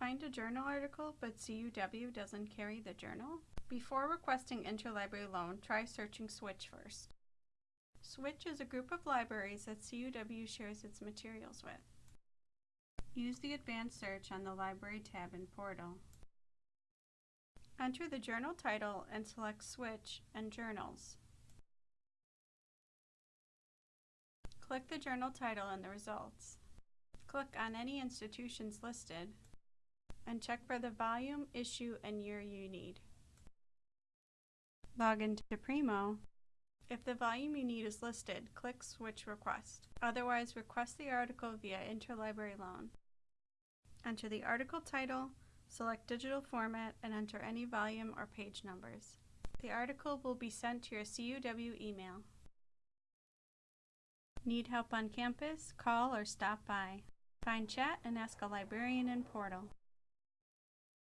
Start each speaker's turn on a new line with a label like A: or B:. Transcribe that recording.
A: Find a journal article, but CUW doesn't carry the journal? Before requesting interlibrary loan, try searching Switch first. Switch is a group of libraries that CUW shares its materials with. Use the advanced search on the Library tab in Portal. Enter the journal title and select Switch and Journals. Click the journal title in the results. Click on any institutions listed and check for the volume, issue, and year you need. Log into Primo. If the volume you need is listed, click Switch Request. Otherwise, request the article via Interlibrary Loan. Enter the article title, select digital format, and enter any volume or page numbers. The article will be sent to your CUW email. Need help on campus? Call or stop by. Find chat and ask a librarian in Portal.